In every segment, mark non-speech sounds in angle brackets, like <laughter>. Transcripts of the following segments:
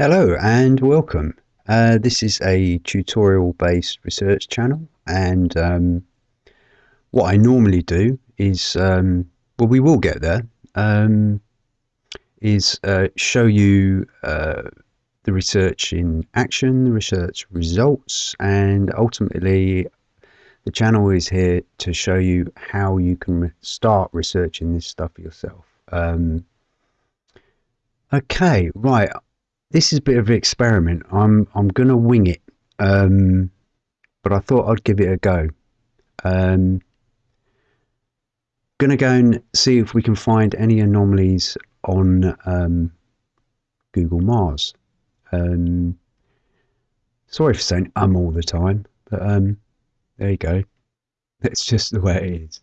Hello and welcome. Uh, this is a tutorial based research channel and um, what I normally do is, um, well we will get there, um, is uh, show you uh, the research in action, the research results and ultimately the channel is here to show you how you can start researching this stuff yourself. Um, okay, right this is a bit of an experiment. I'm I'm gonna wing it, um, but I thought I'd give it a go. Um, gonna go and see if we can find any anomalies on um, Google Mars. Um, sorry for saying um all the time, but um, there you go. <laughs> That's just the way it is.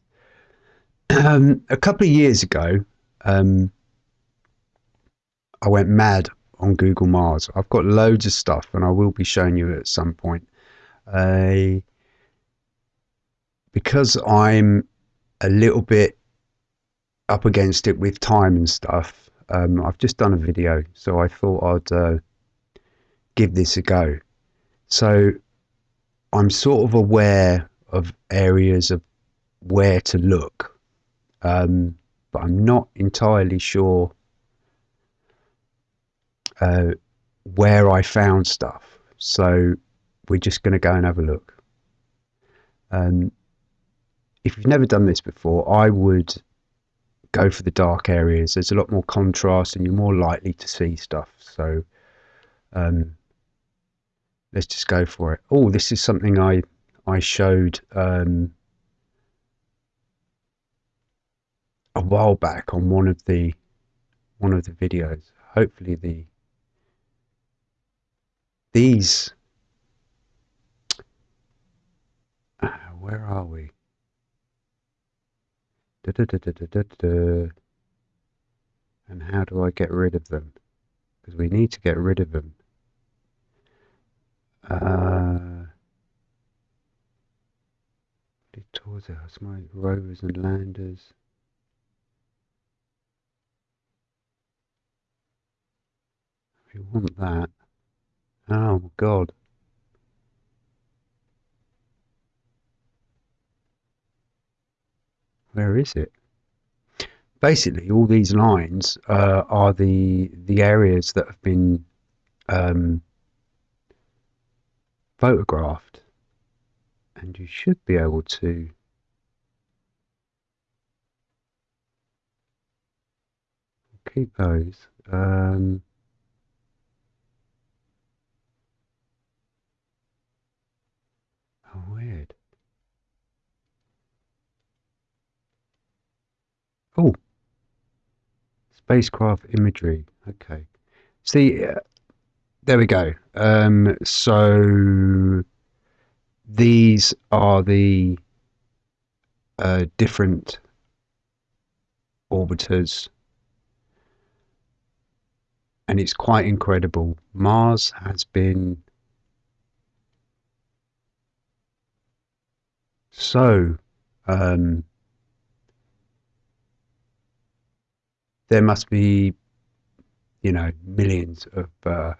Um, a couple of years ago, um, I went mad on Google Mars. I've got loads of stuff, and I will be showing you at some point. Uh, because I'm a little bit up against it with time and stuff, um, I've just done a video, so I thought I'd uh, give this a go. So I'm sort of aware of areas of where to look, um, but I'm not entirely sure uh, where I found stuff. So we're just going to go and have a look. Um, if you've never done this before, I would go for the dark areas. There's a lot more contrast and you're more likely to see stuff. So um, let's just go for it. Oh, this is something I I showed um, a while back on one of the one of the videos. Hopefully the these. Uh, where are we? Da, da, da, and how do I get rid of them? Because we need to get rid of them. Uh, towards us my rovers and landers. We want that Oh God. Where is it? Basically, all these lines uh, are the the areas that have been um, photographed, and you should be able to. Keep those. Um, weird. Oh, spacecraft imagery. Okay. See, uh, there we go. Um, so these are the uh, different orbiters and it's quite incredible. Mars has been So, um, there must be, you know, millions of uh,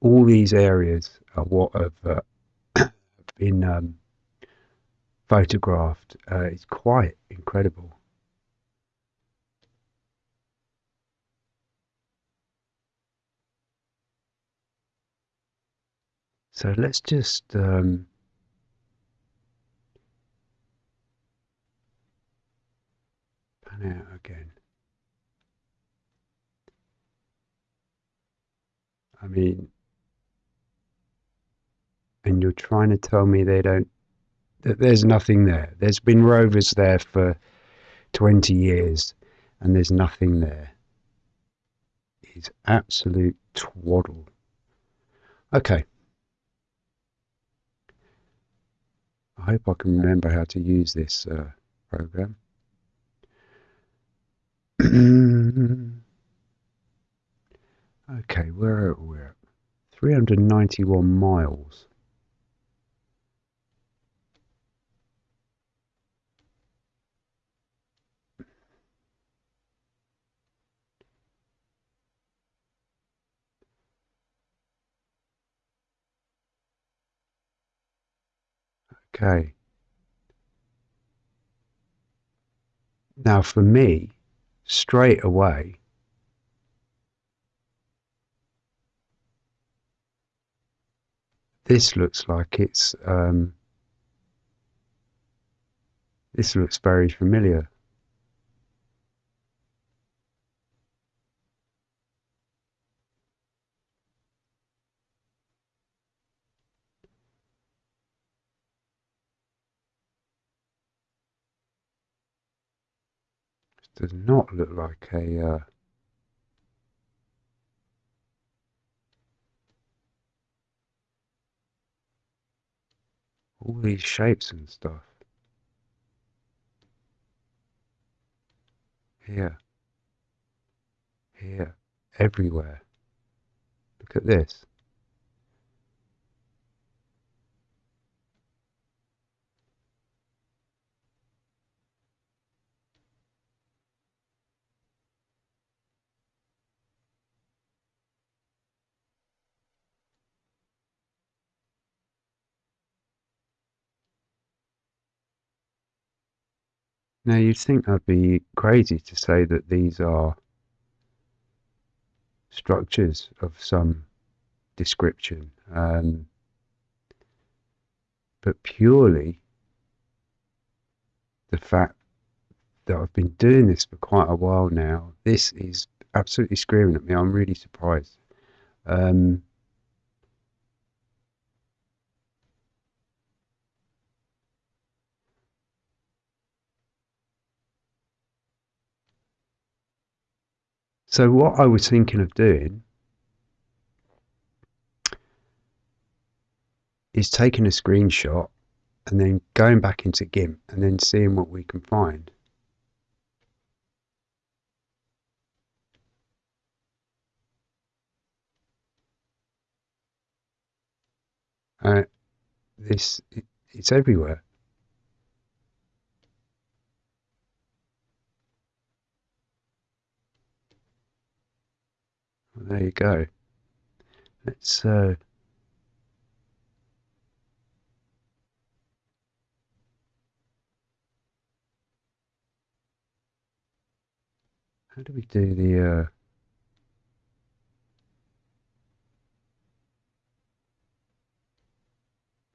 all these areas are what have uh, <coughs> been um, photographed. Uh, it's quite incredible. So let's just um, pan out again. I mean, and you're trying to tell me they don't, that there's nothing there. There's been rovers there for 20 years and there's nothing there. It's absolute twaddle. Okay. I hope I can remember how to use this uh, program. <clears throat> okay, where are we? at? 391 miles. Okay. Now for me, straight away, this looks like it's um, this looks very familiar. Does not look like a uh, all these shapes and stuff. Here. Here. Everywhere. Look at this. Now you'd think I'd be crazy to say that these are structures of some description, um, but purely the fact that I've been doing this for quite a while now, this is absolutely screaming at me. I'm really surprised. Um, so what I was thinking of doing is taking a screenshot and then going back into GIMP and then seeing what we can find. Uh, this it, it's everywhere. There you go. Let's uh, how do we do the uh,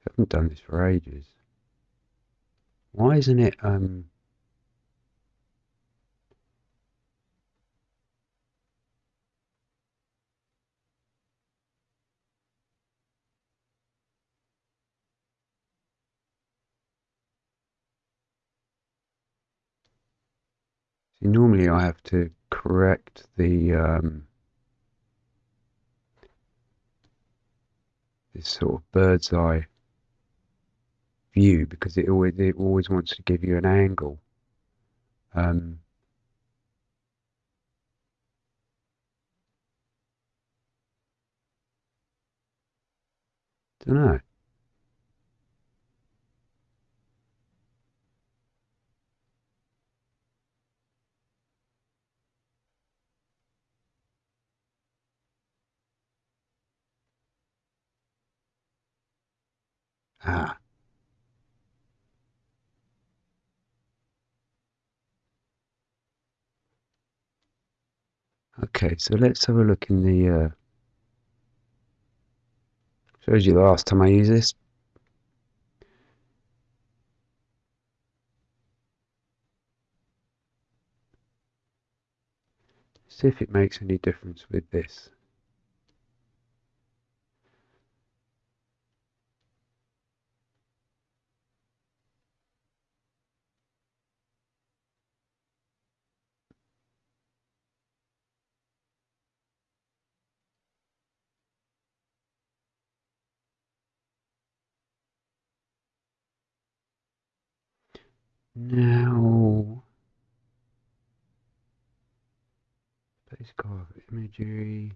haven't done this for ages. Why isn't it um See, normally I have to correct the um, this sort of bird's eye view because it always it always wants to give you an angle. Um, don't know. Ah. Okay, so let's have a look in the uh, shows you the last time I used this. See if it makes any difference with this. Very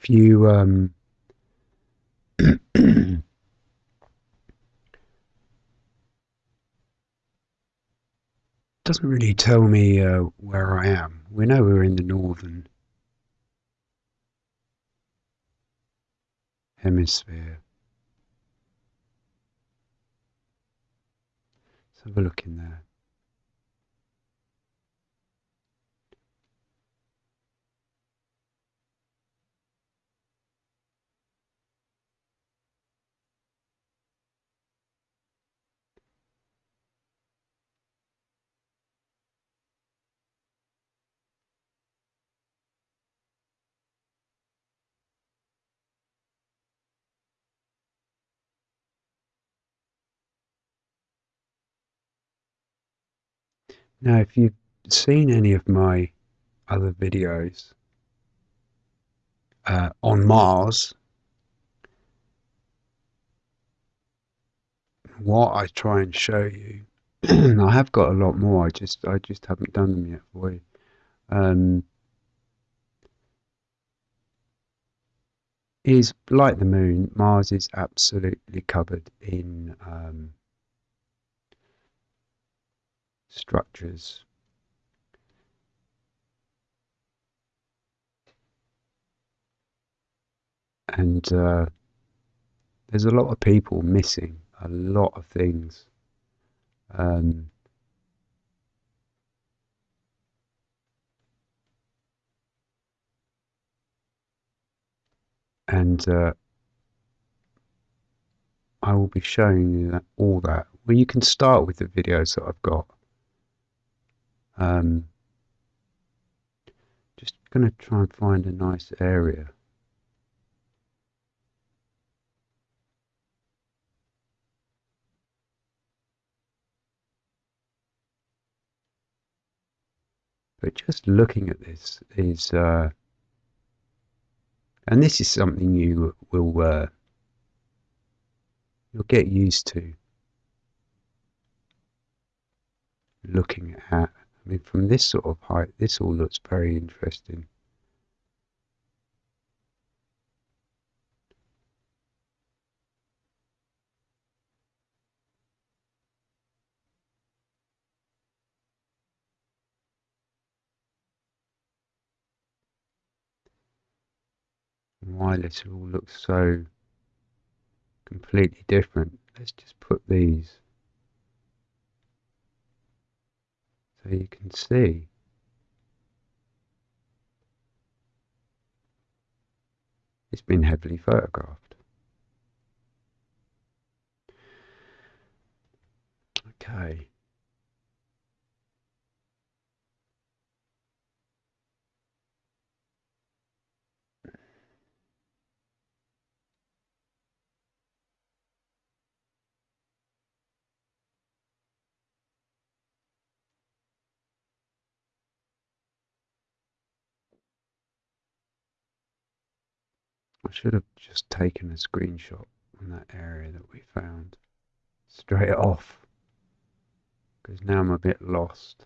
few um, <coughs> doesn't really tell me uh, where I am. We know we're in the northern hemisphere. Let's have a look in there. Now, if you've seen any of my other videos uh, on Mars, what I try and show you, <clears throat> I have got a lot more. I just I just haven't done them yet for you. Um, is like the moon, Mars is absolutely covered in um, structures. And uh, there's a lot of people missing a lot of things. Um, and uh, I will be showing you that, all that. Well, you can start with the videos that I've got. Um, just going to try and find a nice area. But just looking at this is, uh, and this is something you will uh, you'll get used to looking at. I mean, from this sort of height, this all looks very interesting. why this all looks so completely different. Let's just put these so you can see. It's been heavily photographed. Okay. I should have just taken a screenshot on that area that we found straight <laughs> off because now I'm a bit lost.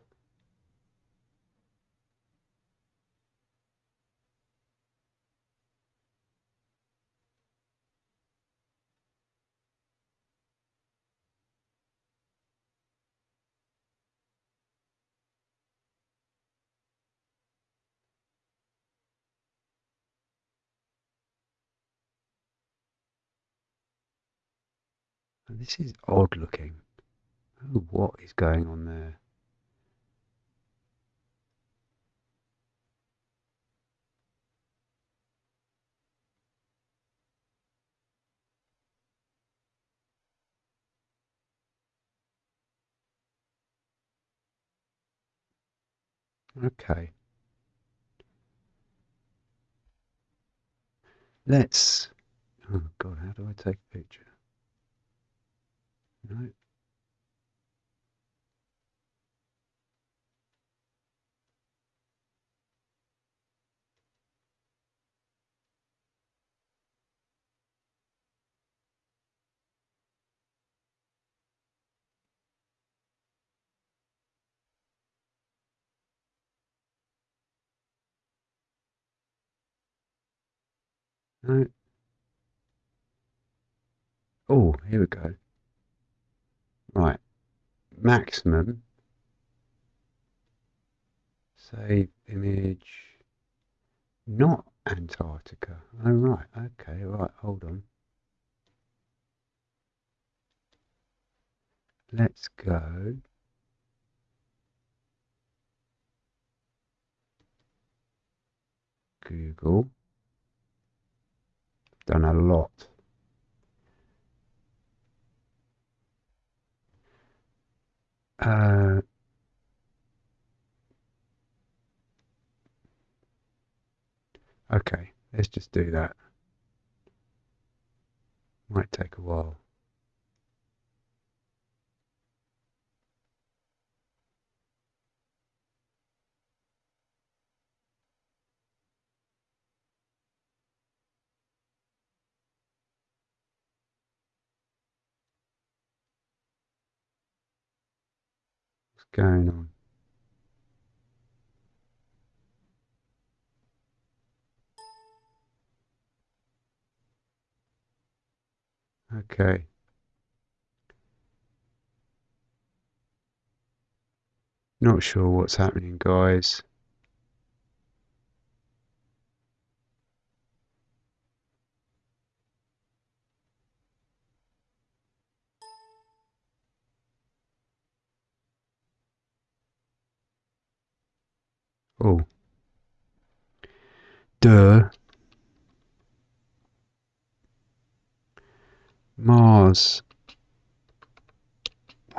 This is odd looking. Oh, what is going on there? Okay. Let's. Oh God, how do I take a picture? No. No. Oh, here we go. Maximum Save image. Not Antarctica. Oh, right. Okay, right. Hold on. Let's go. Google. Done a lot. Uh, okay, let's just do that. Might take a while. Going on? Okay. Not sure what's happening, guys. Oh. Mars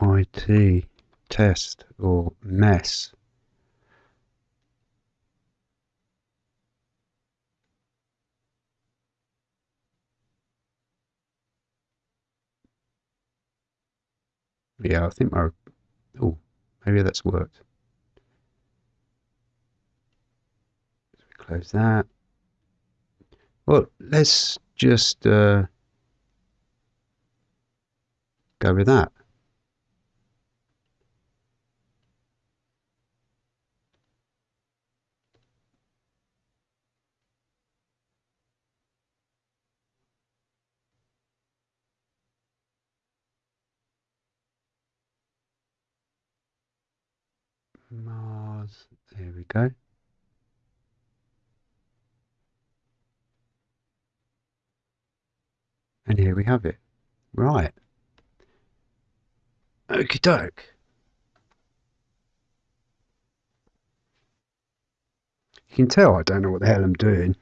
IT test or mess. Yeah, I think my... Oh, maybe that's worked. Close that. Well, let's just uh, go with that. Mars, there we go. And here we have it. Right. Okie doke. You can tell I don't know what the hell I'm doing.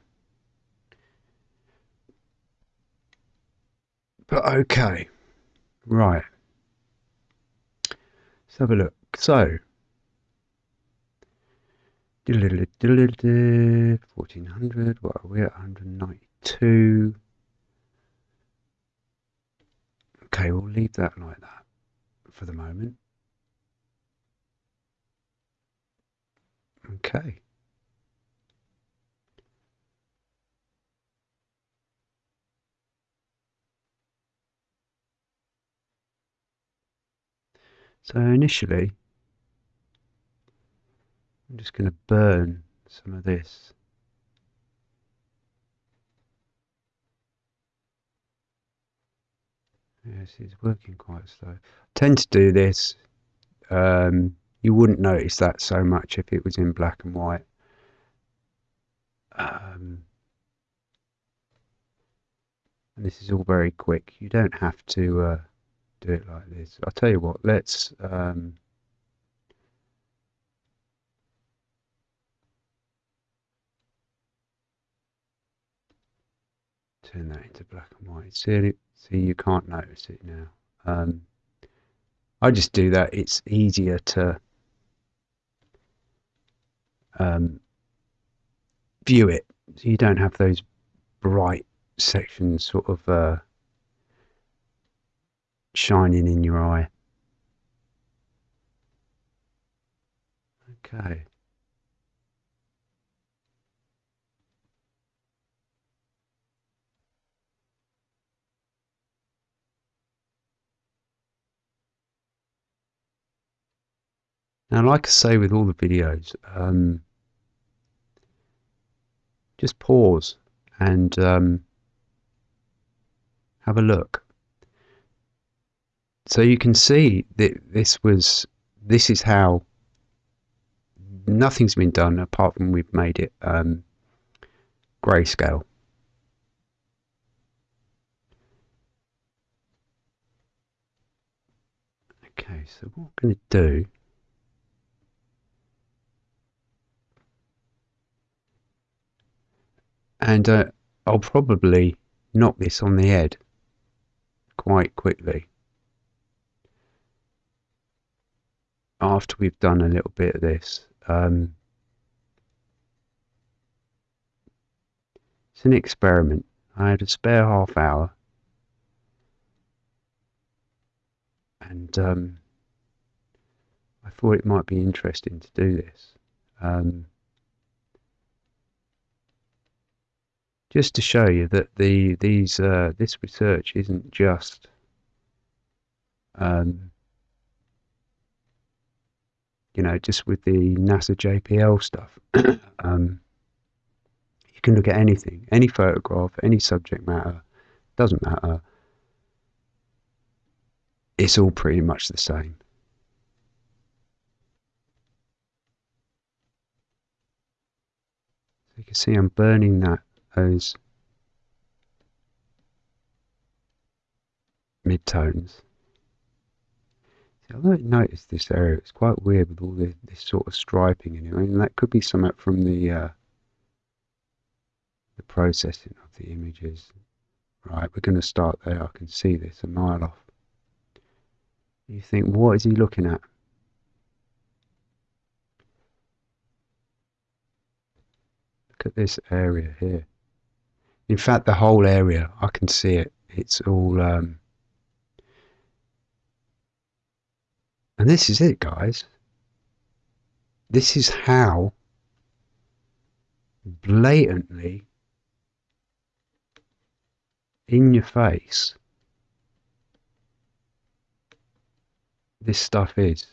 But okay. Right. Let's have a look. So, 1400, what are we at? 192. Okay, we'll leave that like that for the moment. Okay. So initially, I'm just going to burn some of this. Yes, it's working quite slow. I tend to do this. Um, you wouldn't notice that so much if it was in black and white. Um, and this is all very quick. You don't have to uh, do it like this. I'll tell you what, let's um, turn that into black and white. See, see you can't notice it now. Um, I just do that. It's easier to um, view it. So you don't have those bright sections sort of uh, shining in your eye. Okay. Now, like I say with all the videos, um, just pause and um, have a look. So you can see that this was, this is how nothing's been done apart from we've made it um, grayscale. Okay, so what I'm going to do and uh, I'll probably knock this on the head quite quickly after we've done a little bit of this. Um, it's an experiment. I had a spare half hour and um, I thought it might be interesting to do this. Um, just to show you that the these uh, this research isn't just um, you know just with the NASA JPL stuff. <coughs> um, you can look at anything, any photograph, any subject matter, doesn't matter. It's all pretty much the same. So you can see I'm burning that those midtones. See, I don't notice this area. It's quite weird with all this, this sort of striping. I mean, that could be something from the uh, the processing of the images. Right, we're going to start there. I can see this a mile off. You think, what is he looking at? Look at this area here. In fact, the whole area, I can see it. It's all. Um, and this is it, guys. This is how blatantly in your face this stuff is.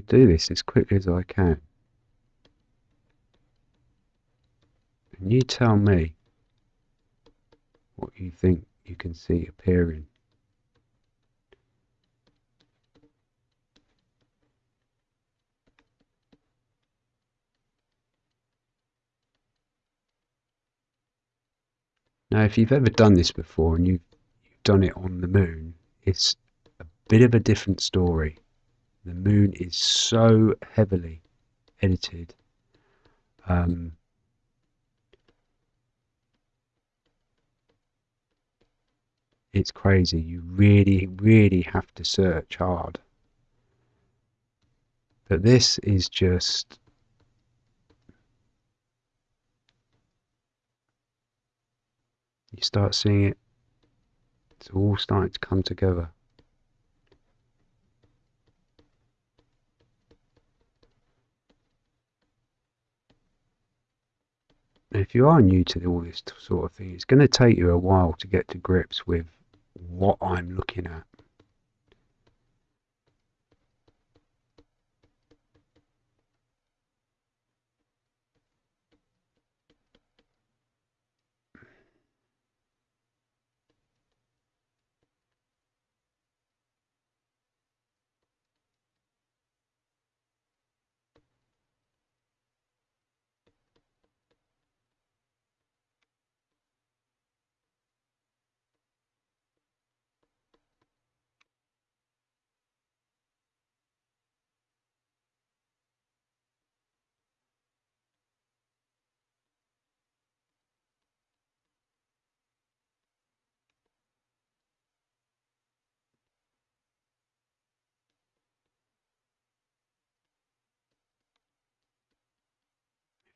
To do this as quickly as I can. And you tell me what you think you can see appearing. Now, if you've ever done this before and you've, you've done it on the moon, it's a bit of a different story. The moon is so heavily edited. Um, it's crazy. You really, really have to search hard. But this is just you start seeing it, it's all starting to come together. If you are new to all this sort of thing, it's going to take you a while to get to grips with what I'm looking at.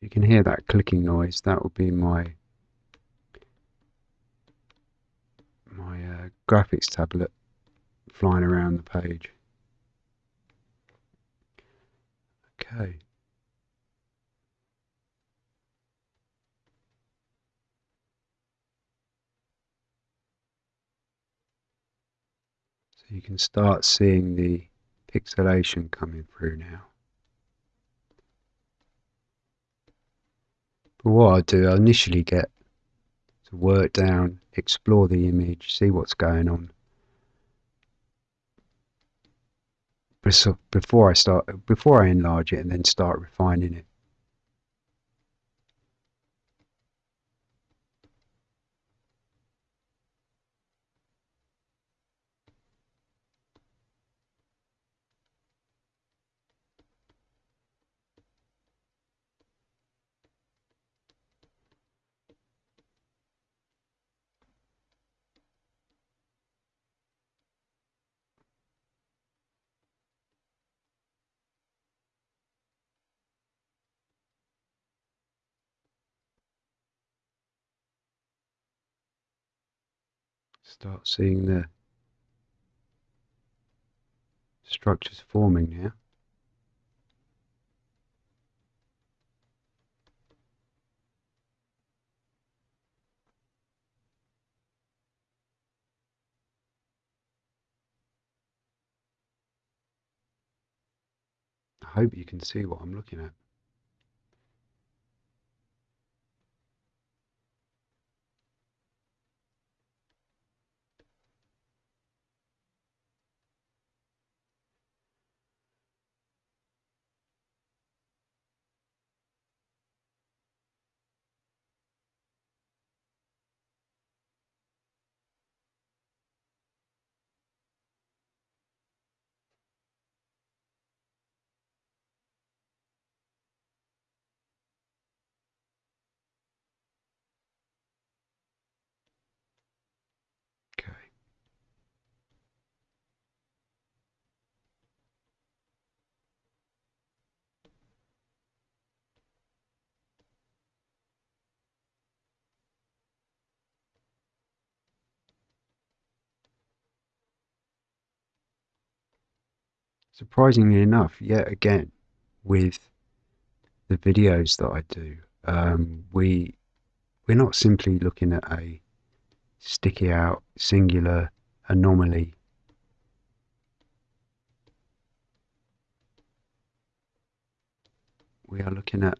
you can hear that clicking noise, that will be my my uh, graphics tablet flying around the page. Okay. So you can start seeing the pixelation coming through now. But what I do, I initially get to work down, explore the image, see what's going on. Before I start, before I enlarge it and then start refining it. Start seeing the structures forming now. I hope you can see what I'm looking at. Surprisingly enough, yet again, with the videos that I do, um, we we're not simply looking at a sticky out singular anomaly. We are looking at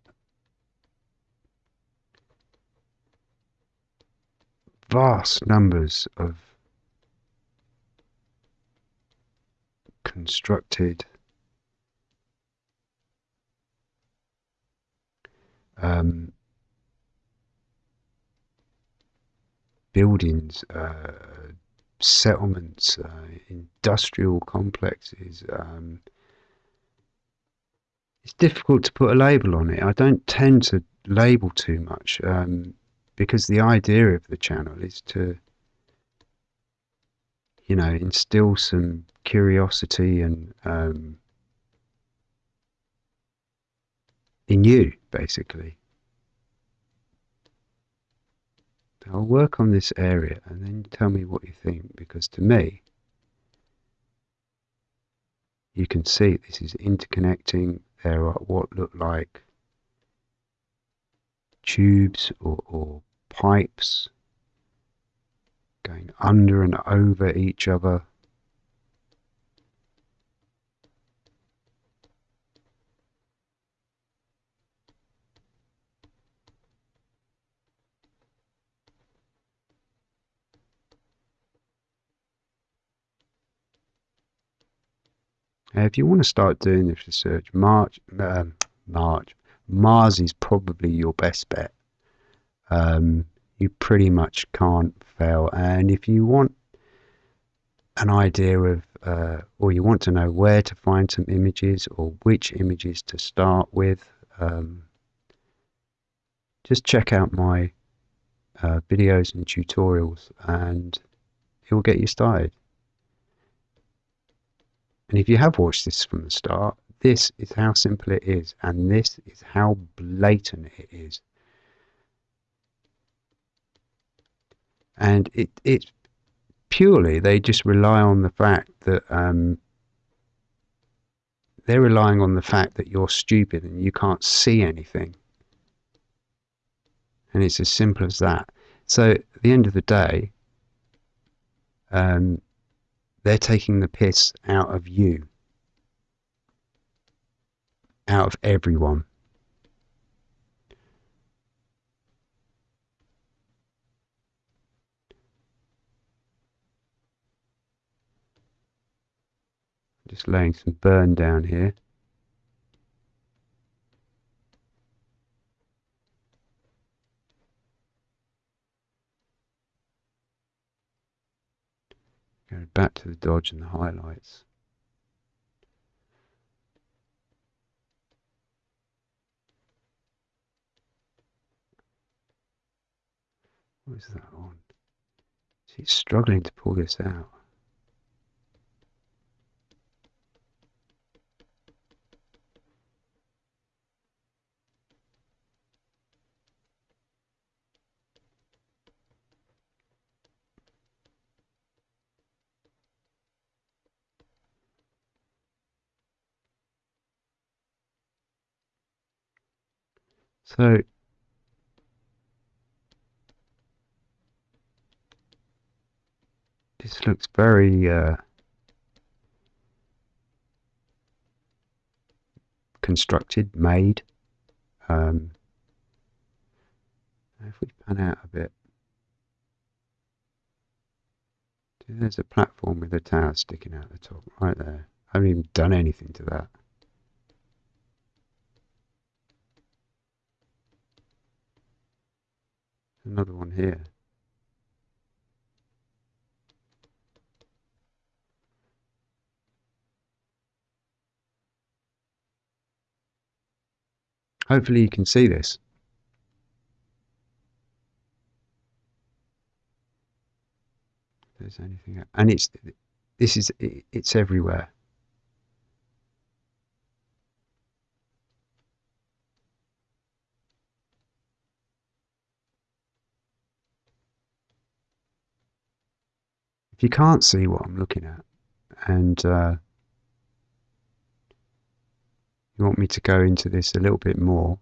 vast numbers of constructed um, buildings, uh, settlements, uh, industrial complexes. Um, it's difficult to put a label on it. I don't tend to label too much um, because the idea of the channel is to you know, instill some curiosity and um, in you, basically. I'll work on this area and then tell me what you think, because to me, you can see this is interconnecting. There are what look like tubes or, or pipes going under and over each other. if you want to start doing this research, March, um, March, Mars is probably your best bet. Um, you pretty much can't fail. And if you want an idea of, uh, or you want to know where to find some images or which images to start with, um, just check out my uh, videos and tutorials and it will get you started. And if you have watched this from the start, this is how simple it is, and this is how blatant it is. And it it's purely they just rely on the fact that um, they're relying on the fact that you're stupid and you can't see anything. And it's as simple as that. So at the end of the day, um, they're taking the piss out of you, out of everyone. Just laying some burn down here. Go back to the dodge and the highlights. What is that on? She's struggling to pull this out. So this looks very uh, constructed, made. Um, if we pan out a bit, there's a platform with a tower sticking out the top right there. I haven't even done anything to that. Another one here. Hopefully you can see this. If there's anything, and it's this is it's everywhere. You can't see what I'm looking at. And uh, you want me to go into this a little bit more.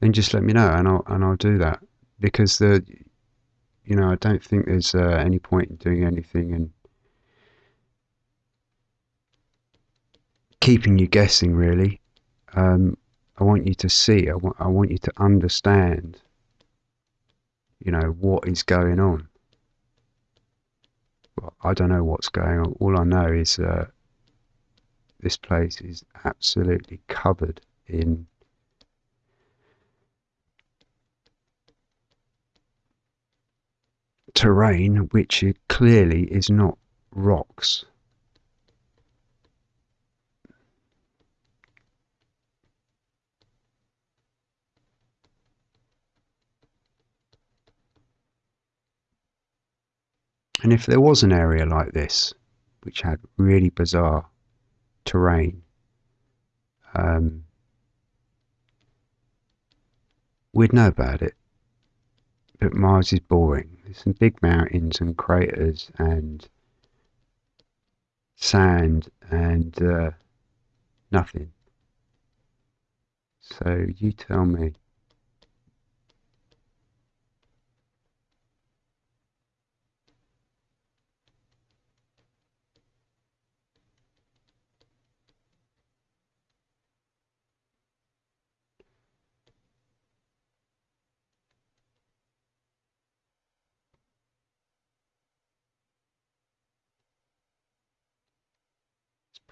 Then just let me know and I'll and I'll do that. Because the you know I don't think there's uh, any point in doing anything and keeping you guessing really. Um, I want you to see I I want you to understand you know, what is going on? Well, I don't know what's going on. All I know is uh, this place is absolutely covered in terrain which clearly is not rocks. And if there was an area like this, which had really bizarre terrain, um, we'd know about it. But Mars is boring. There's some big mountains and craters and sand and uh, nothing. So you tell me.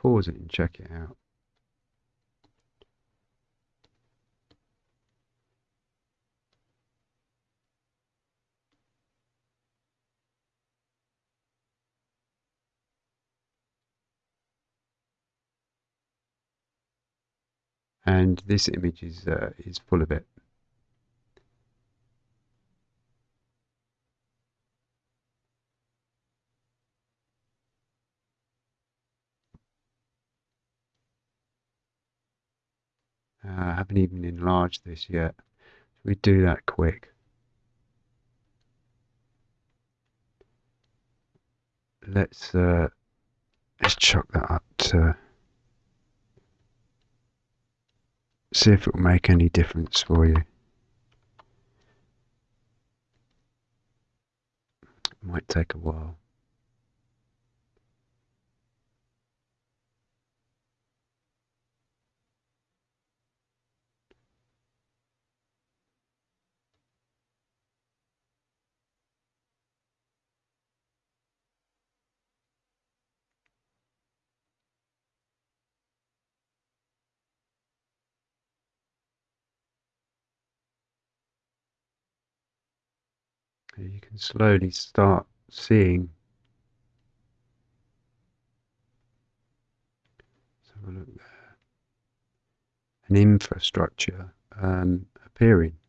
Pause it and check it out. And this image is uh, is full of it. Uh, I haven't even enlarged this yet. we do that quick. Let's uh, let's chuck that up to see if it will make any difference for you. Might take a while. You can slowly start seeing. Let's have a look there. An infrastructure um, appearing.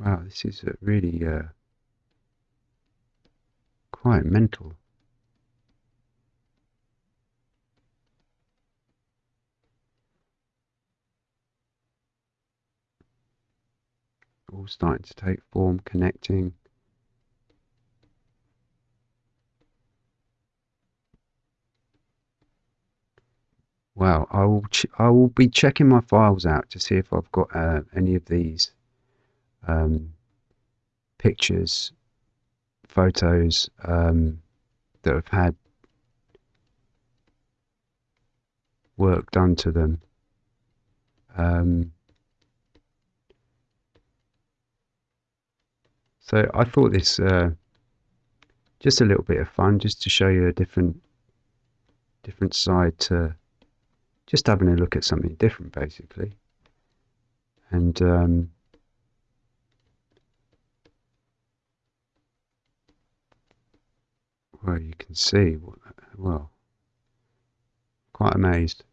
Wow, this is really uh, quite mental. All starting to take form, connecting. Wow, I will I will be checking my files out to see if I've got uh, any of these um, pictures, photos um, that have had work done to them. Um, so I thought this uh, just a little bit of fun, just to show you a different different side to just having a look at something different, basically. And um, well, you can see, well, quite amazed.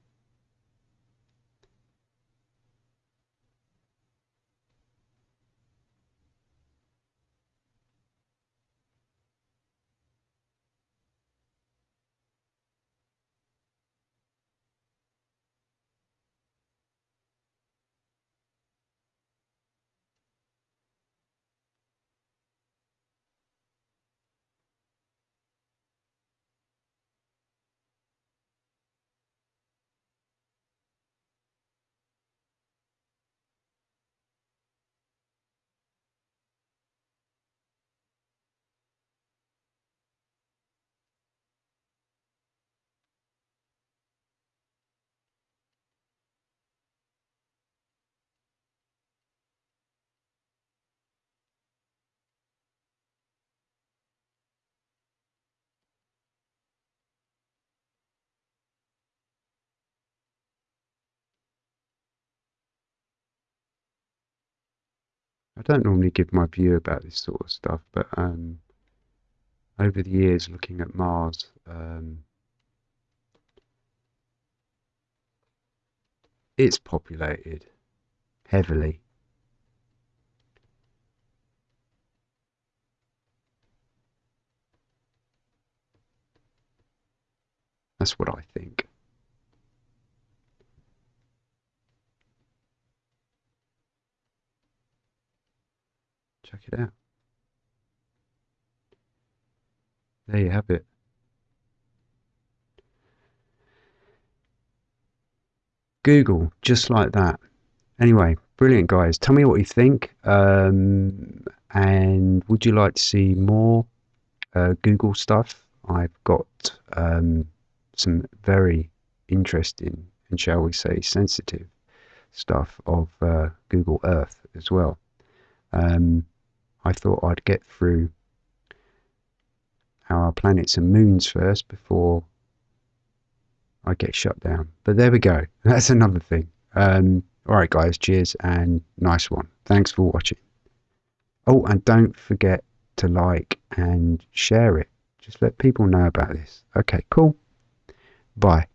I don't normally give my view about this sort of stuff, but um, over the years looking at Mars, um, it's populated heavily. That's what I think. Check it out. There you have it. Google, just like that. Anyway, brilliant, guys. Tell me what you think. Um, and would you like to see more uh, Google stuff? I've got um, some very interesting and, shall we say, sensitive stuff of uh, Google Earth as well. Um, I thought I'd get through our planets and moons first before I get shut down. But there we go. <laughs> That's another thing. Um, all right, guys. Cheers and nice one. Thanks for watching. Oh, and don't forget to like and share it. Just let people know about this. Okay, cool. Bye.